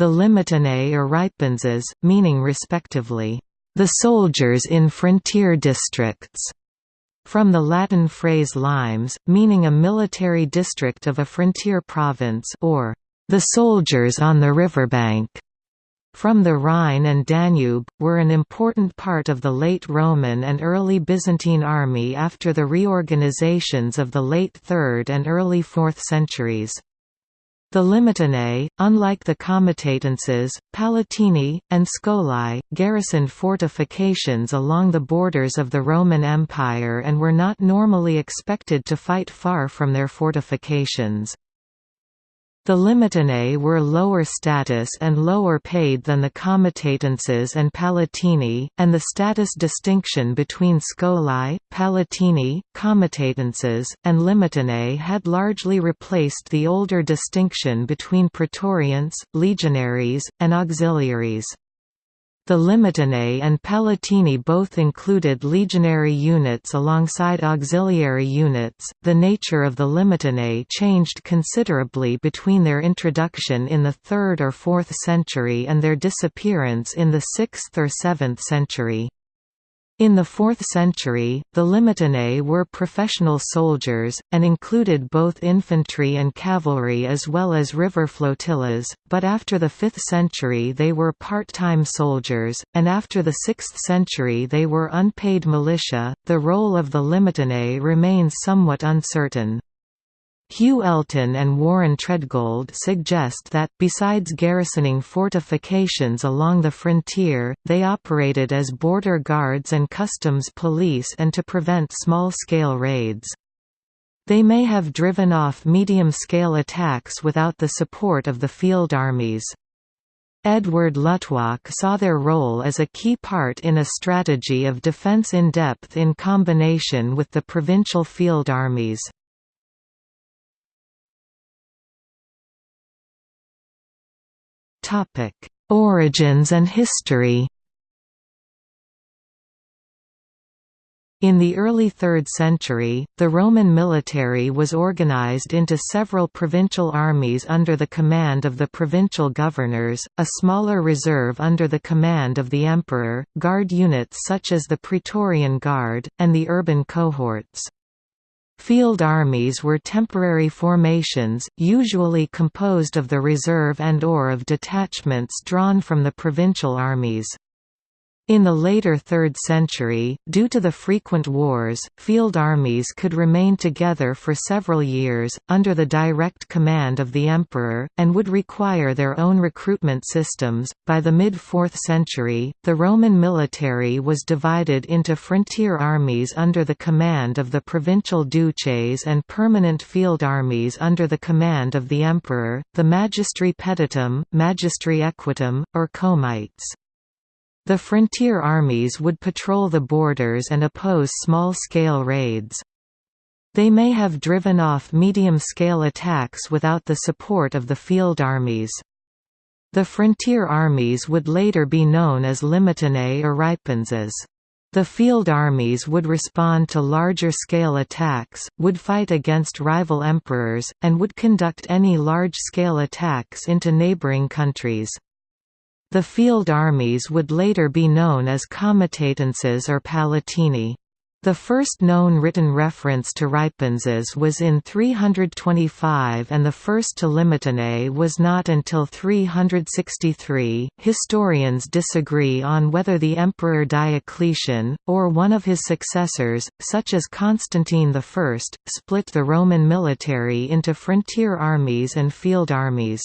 the Limitanei or Ripenses, meaning respectively, the soldiers in frontier districts, from the Latin phrase limes, meaning a military district of a frontier province or the soldiers on the riverbank from the Rhine and Danube, were an important part of the late Roman and early Byzantine army after the reorganizations of the late 3rd and early 4th centuries. The Limitanei, unlike the Comitatenses, Palatini, and Scholae, garrisoned fortifications along the borders of the Roman Empire and were not normally expected to fight far from their fortifications. The Limitanei were lower status and lower paid than the Comitatenses and Palatini, and the status distinction between Scholae, Palatini, Comitatenses, and Limitanei had largely replaced the older distinction between praetorians, legionaries, and auxiliaries. The Limitanei and Palatini both included legionary units alongside auxiliary units. The nature of the Limitanei changed considerably between their introduction in the 3rd or 4th century and their disappearance in the 6th or 7th century. In the 4th century, the Limitanei were professional soldiers, and included both infantry and cavalry as well as river flotillas, but after the 5th century they were part-time soldiers, and after the 6th century they were unpaid militia. The role of the Limitanei remains somewhat uncertain. Hugh Elton and Warren Treadgold suggest that, besides garrisoning fortifications along the frontier, they operated as border guards and customs police and to prevent small-scale raids. They may have driven off medium-scale attacks without the support of the field armies. Edward Luttwak saw their role as a key part in a strategy of defense in depth in combination with the provincial field armies. Origins and history In the early 3rd century, the Roman military was organized into several provincial armies under the command of the provincial governors, a smaller reserve under the command of the emperor, guard units such as the Praetorian Guard, and the urban cohorts. Field armies were temporary formations, usually composed of the reserve and or of detachments drawn from the provincial armies. In the later 3rd century, due to the frequent wars, field armies could remain together for several years, under the direct command of the emperor, and would require their own recruitment systems. By the mid 4th century, the Roman military was divided into frontier armies under the command of the provincial duces and permanent field armies under the command of the emperor, the magistri peditum, magistri equitum, or comites. The frontier armies would patrol the borders and oppose small-scale raids. They may have driven off medium-scale attacks without the support of the field armies. The frontier armies would later be known as Limitanei or Ripenses. The field armies would respond to larger-scale attacks, would fight against rival emperors, and would conduct any large-scale attacks into neighboring countries. The field armies would later be known as comitatenses or palatini. The first known written reference to Ripenses was in 325 and the first to Limitanei was not until 363. Historians disagree on whether the Emperor Diocletian, or one of his successors, such as Constantine I, split the Roman military into frontier armies and field armies.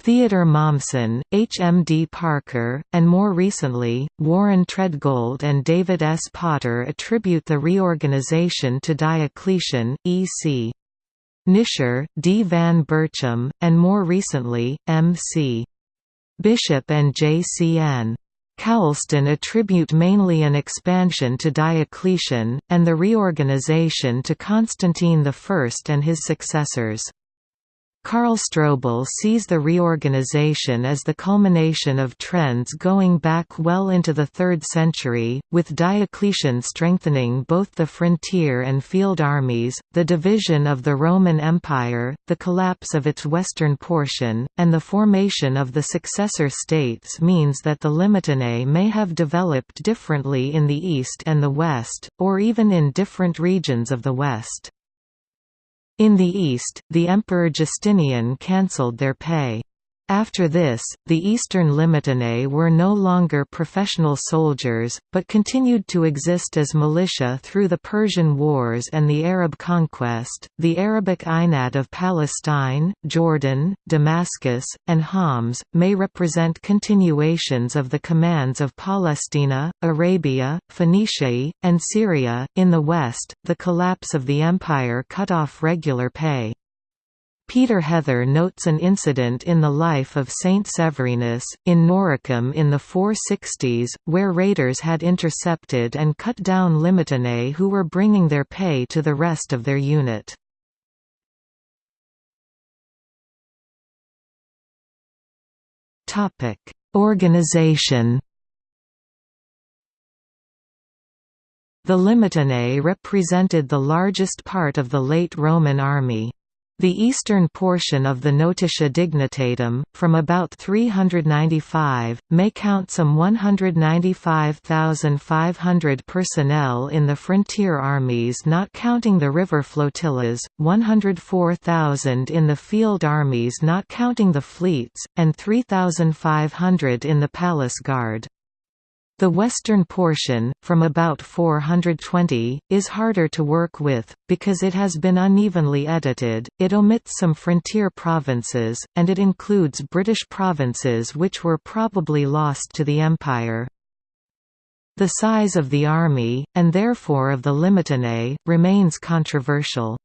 Theodor Mommsen, H. M. D. Parker, and more recently, Warren Treadgold and David S. Potter attribute the reorganization to Diocletian, E. C. Nischer, D. Van Berchem, and more recently, M. C. Bishop and J. C. N. Coulston attribute mainly an expansion to Diocletian, and the reorganization to Constantine I and his successors. Karl Strobel sees the reorganization as the culmination of trends going back well into the 3rd century, with Diocletian strengthening both the frontier and field armies, the division of the Roman Empire, the collapse of its western portion, and the formation of the successor states means that the Limitanei may have developed differently in the east and the west, or even in different regions of the west. In the east, the Emperor Justinian cancelled their pay. After this, the Eastern Limitanei were no longer professional soldiers, but continued to exist as militia through the Persian Wars and the Arab conquest. The Arabic Ajnad of Palestine, Jordan, Damascus, and Homs may represent continuations of the commands of Palestina, Arabia, Phoenicia, and Syria. In the west, the collapse of the empire cut off regular pay. Peter Heather notes an incident in the life of Saint Severinus, in Noricum in the 460s, where raiders had intercepted and cut down Limitanei who were bringing their pay to the rest of their unit. Organization The Limitanei represented the largest part of the late Roman army. The eastern portion of the Notitia Dignitatum, from about 395, may count some 195,500 personnel in the frontier armies not counting the river flotillas, 104,000 in the field armies not counting the fleets, and 3,500 in the palace guard. The western portion, from about 420, is harder to work with, because it has been unevenly edited, it omits some frontier provinces, and it includes British provinces which were probably lost to the Empire. The size of the army, and therefore of the Limitanei, remains controversial.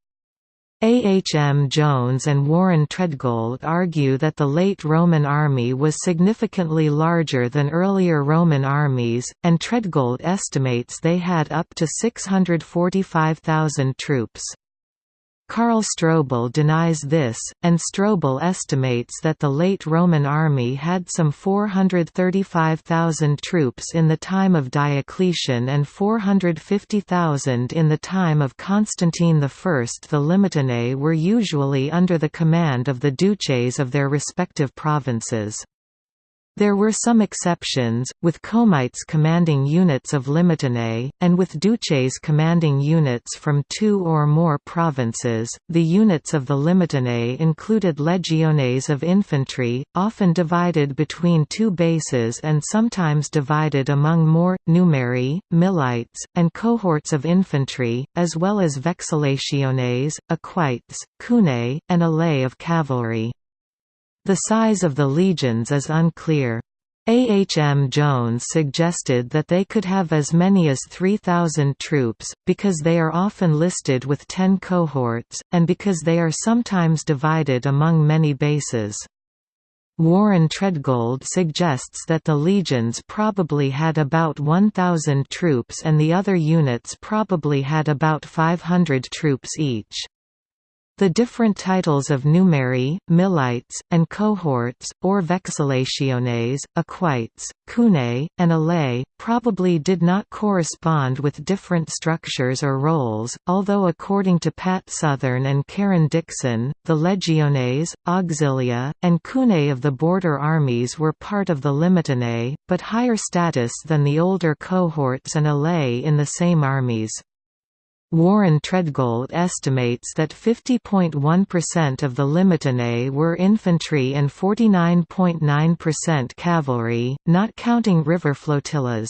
A. H. M. Jones and Warren Treadgold argue that the late Roman army was significantly larger than earlier Roman armies, and Treadgold estimates they had up to 645,000 troops. Karl Strobel denies this, and Strobel estimates that the late Roman army had some 435,000 troops in the time of Diocletian and 450,000 in the time of Constantine I. The Limitanei were usually under the command of the duces of their respective provinces. There were some exceptions, with Comites commanding units of Limitanei, and with duces commanding units from two or more provinces. The units of the Limitanei included legiones of infantry, often divided between two bases and sometimes divided among more, numeri, milites, and cohorts of infantry, as well as vexillationes, equites, cunei, and alae of cavalry. The size of the legions is unclear. A. H. M. Jones suggested that they could have as many as 3,000 troops, because they are often listed with ten cohorts, and because they are sometimes divided among many bases. Warren Treadgold suggests that the legions probably had about 1,000 troops and the other units probably had about 500 troops each. The different titles of numeri, milites, and cohorts, or vexillationes, equites, cunei, and alae, probably did not correspond with different structures or roles, although according to Pat Southern and Karen Dixon, the legiones, auxilia, and cunei of the border armies were part of the limitanei, but higher status than the older cohorts and alae in the same armies. Warren Treadgold estimates that 50.1% of the Limitanei were infantry and 49.9% cavalry, not counting river flotillas.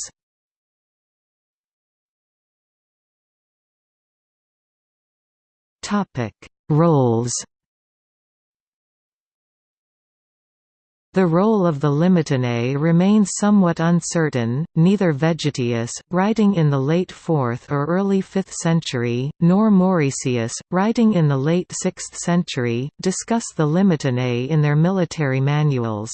Roles The role of the Limitanei remains somewhat uncertain, neither Vegetius, writing in the late 4th or early 5th century, nor Mauricius, writing in the late 6th century, discuss the Limitanei in their military manuals.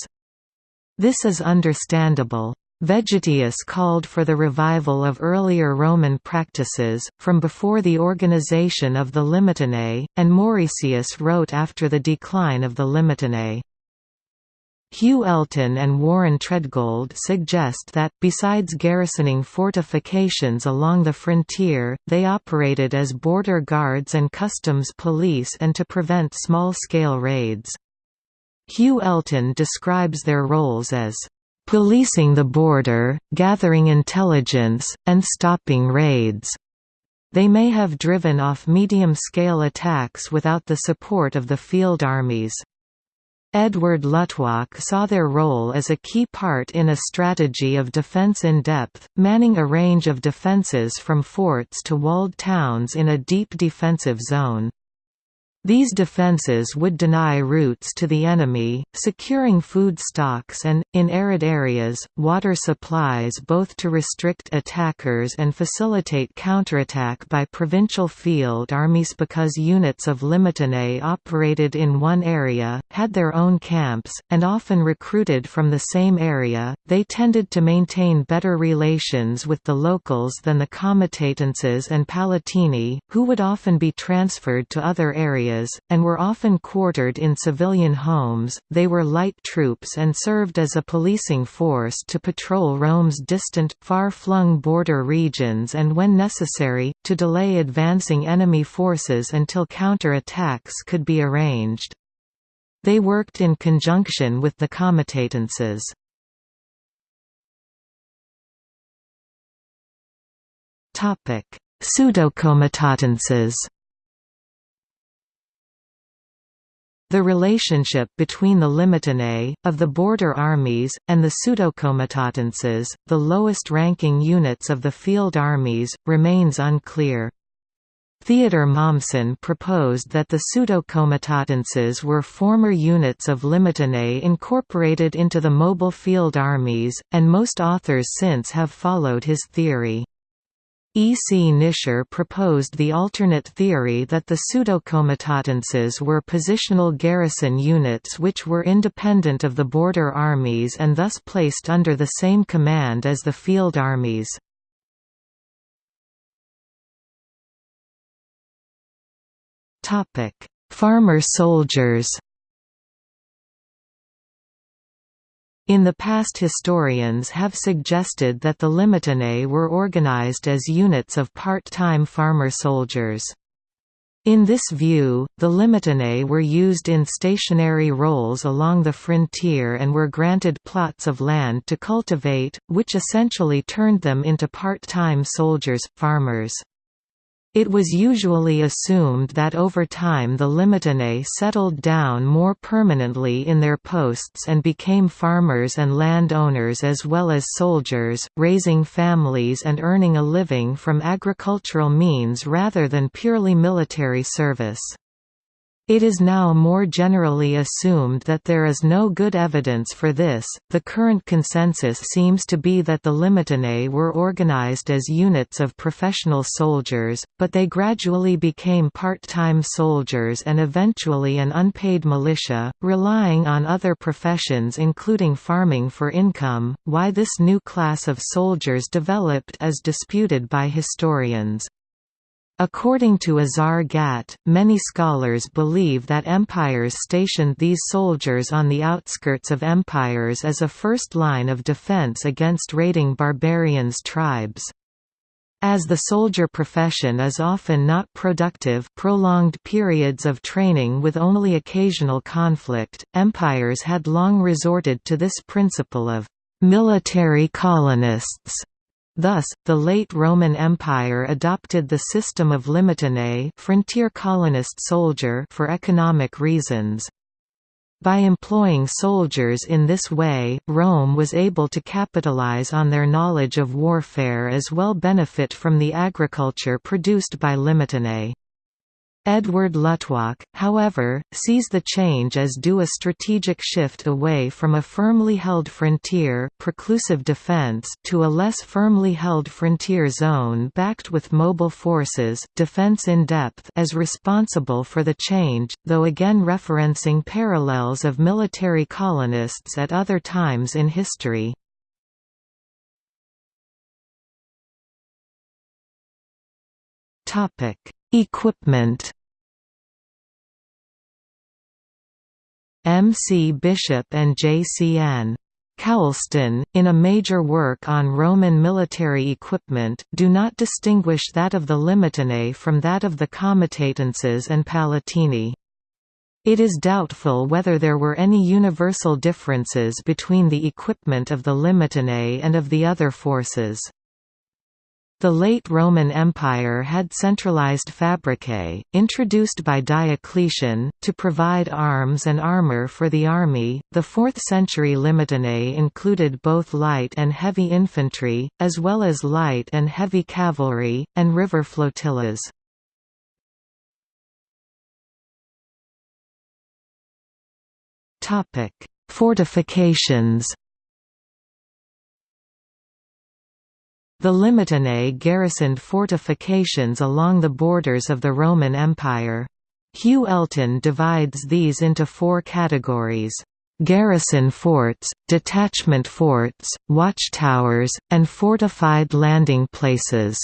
This is understandable. Vegetius called for the revival of earlier Roman practices, from before the organization of the Limitanei, and Mauricius wrote after the decline of the Limitanei. Hugh Elton and Warren Treadgold suggest that, besides garrisoning fortifications along the frontier, they operated as border guards and customs police and to prevent small-scale raids. Hugh Elton describes their roles as policing the border, gathering intelligence, and stopping raids. They may have driven off medium-scale attacks without the support of the field armies. Edward Luttwak saw their role as a key part in a strategy of defense in depth, manning a range of defenses from forts to walled towns in a deep defensive zone. These defenses would deny routes to the enemy, securing food stocks and, in arid areas, water supplies both to restrict attackers and facilitate counterattack by provincial field armies because units of Limitanei operated in one area, had their own camps, and often recruited from the same area, they tended to maintain better relations with the locals than the comitatenses and palatini, who would often be transferred to other areas areas, and were often quartered in civilian homes. They were light troops and served as a policing force to patrol Rome's distant, far flung border regions and, when necessary, to delay advancing enemy forces until counter attacks could be arranged. They worked in conjunction with the comitatenses. Pseudocomitatenses The relationship between the Limitanei, of the border armies, and the pseudocomitatenses, the lowest-ranking units of the field armies, remains unclear. Theodor Mommsen proposed that the pseudocomitatenses were former units of Limitanei incorporated into the mobile field armies, and most authors since have followed his theory. E. C. Nischer proposed the alternate theory that the pseudocomitatenses were positional garrison units which were independent of the border armies and thus placed under the same command as the field armies. Farmer soldiers In the past historians have suggested that the Limitanei were organized as units of part-time farmer soldiers. In this view, the Limitanei were used in stationary roles along the frontier and were granted plots of land to cultivate, which essentially turned them into part-time soldiers, farmers. It was usually assumed that over time the Limitanei settled down more permanently in their posts and became farmers and land owners as well as soldiers, raising families and earning a living from agricultural means rather than purely military service. It is now more generally assumed that there is no good evidence for this. The current consensus seems to be that the Limitanei were organized as units of professional soldiers, but they gradually became part time soldiers and eventually an unpaid militia, relying on other professions including farming for income. Why this new class of soldiers developed is disputed by historians. According to Azar Gat, many scholars believe that empires stationed these soldiers on the outskirts of empires as a first line of defense against raiding barbarians tribes. As the soldier profession is often not productive prolonged periods of training with only occasional conflict, empires had long resorted to this principle of military colonists Thus, the late Roman Empire adopted the system of limitanei frontier colonist soldier for economic reasons. By employing soldiers in this way, Rome was able to capitalize on their knowledge of warfare as well benefit from the agriculture produced by limitanei. Edward Luttwak, however, sees the change as due a strategic shift away from a firmly held frontier preclusive defense to a less firmly held frontier zone backed with mobile forces defense in depth as responsible for the change, though again referencing parallels of military colonists at other times in history. Topic Equipment M. C. Bishop and J. C. N. Coulston, in a major work on Roman military equipment, do not distinguish that of the Limitanei from that of the Comitatenses and Palatini. It is doubtful whether there were any universal differences between the equipment of the Limitanei and of the other forces. The late Roman Empire had centralized fabricae, introduced by Diocletian, to provide arms and armor for the army. The 4th century Limitanei included both light and heavy infantry, as well as light and heavy cavalry, and river flotillas. Fortifications The Limitanei garrisoned fortifications along the borders of the Roman Empire. Hugh Elton divides these into four categories. Garrison forts, detachment forts, watchtowers, and fortified landing places.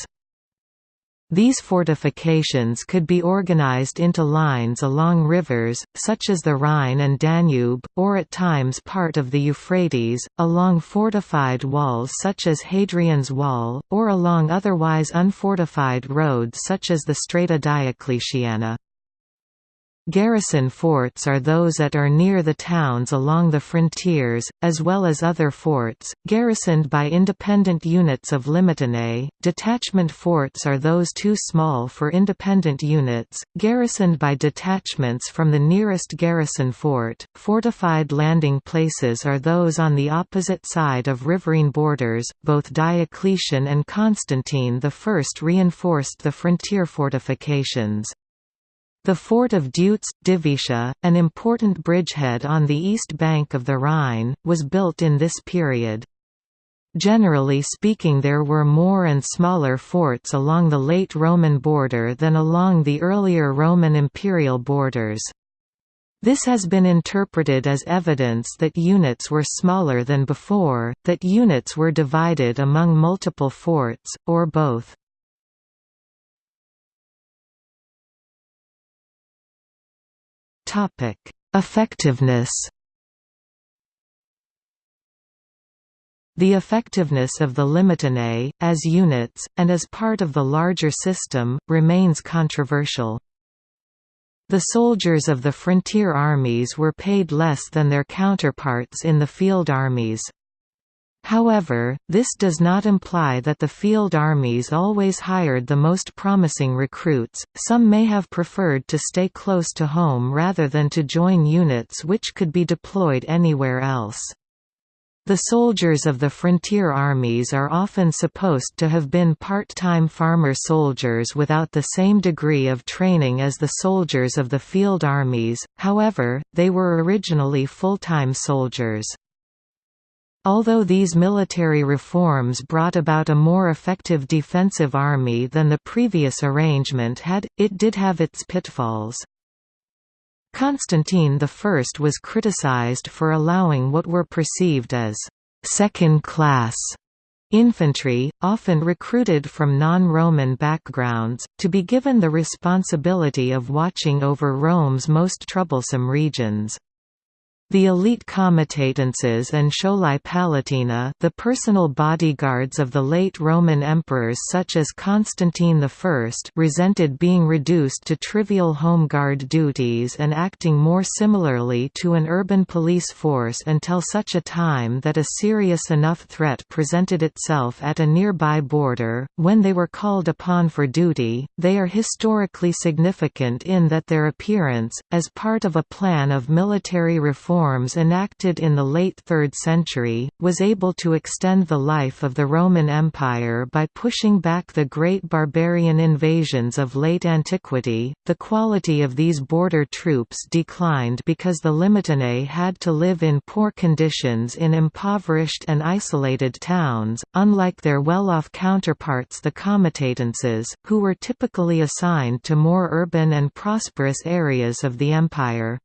These fortifications could be organized into lines along rivers, such as the Rhine and Danube, or at times part of the Euphrates, along fortified walls such as Hadrian's Wall, or along otherwise unfortified roads such as the Strata Diocletiana. Garrison forts are those that are near the towns along the frontiers, as well as other forts, garrisoned by independent units of Limitanei. Detachment forts are those too small for independent units, garrisoned by detachments from the nearest garrison fort. Fortified landing places are those on the opposite side of riverine borders. Both Diocletian and Constantine I reinforced the frontier fortifications. The fort of Deutz, Divitia, an important bridgehead on the east bank of the Rhine, was built in this period. Generally speaking there were more and smaller forts along the late Roman border than along the earlier Roman imperial borders. This has been interpreted as evidence that units were smaller than before, that units were divided among multiple forts, or both. Topic: Effectiveness. The effectiveness of the Limitanei, as units, and as part of the larger system, remains controversial. The soldiers of the frontier armies were paid less than their counterparts in the field armies. However, this does not imply that the field armies always hired the most promising recruits, some may have preferred to stay close to home rather than to join units which could be deployed anywhere else. The soldiers of the frontier armies are often supposed to have been part-time farmer soldiers without the same degree of training as the soldiers of the field armies, however, they were originally full-time soldiers. Although these military reforms brought about a more effective defensive army than the previous arrangement had, it did have its pitfalls. Constantine I was criticized for allowing what were perceived as second-class infantry, often recruited from non-Roman backgrounds, to be given the responsibility of watching over Rome's most troublesome regions. The elite comitatenses and Scholae Palatina the personal bodyguards of the late Roman emperors such as Constantine I resented being reduced to trivial home guard duties and acting more similarly to an urban police force until such a time that a serious enough threat presented itself at a nearby border, when they were called upon for duty. They are historically significant in that their appearance, as part of a plan of military reform reforms enacted in the late 3rd century, was able to extend the life of the Roman Empire by pushing back the great barbarian invasions of late antiquity. The quality of these border troops declined because the Limitanei had to live in poor conditions in impoverished and isolated towns, unlike their well-off counterparts the Comitatenses, who were typically assigned to more urban and prosperous areas of the empire.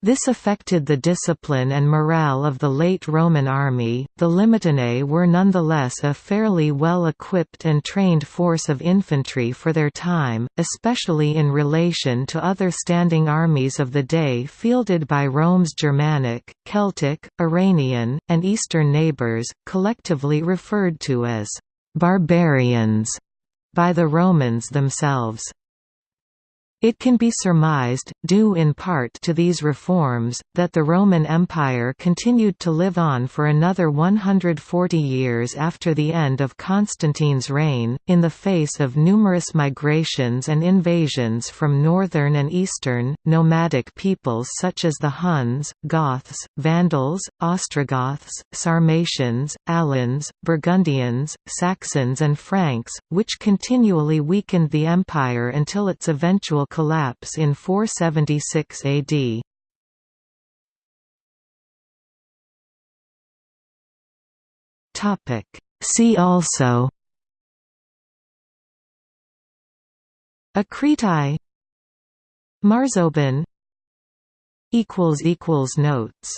This affected the discipline and morale of the late Roman army. The Limitanei were nonetheless a fairly well equipped and trained force of infantry for their time, especially in relation to other standing armies of the day fielded by Rome's Germanic, Celtic, Iranian, and Eastern neighbours, collectively referred to as barbarians by the Romans themselves. It can be surmised, due in part to these reforms, that the Roman Empire continued to live on for another 140 years after the end of Constantine's reign, in the face of numerous migrations and invasions from northern and eastern, nomadic peoples such as the Huns, Goths, Vandals, Ostrogoths, Sarmatians, Alans, Burgundians, Saxons and Franks, which continually weakened the empire until its eventual collapse in 476 AD. Topic See also Akritai Marzoban equals equals notes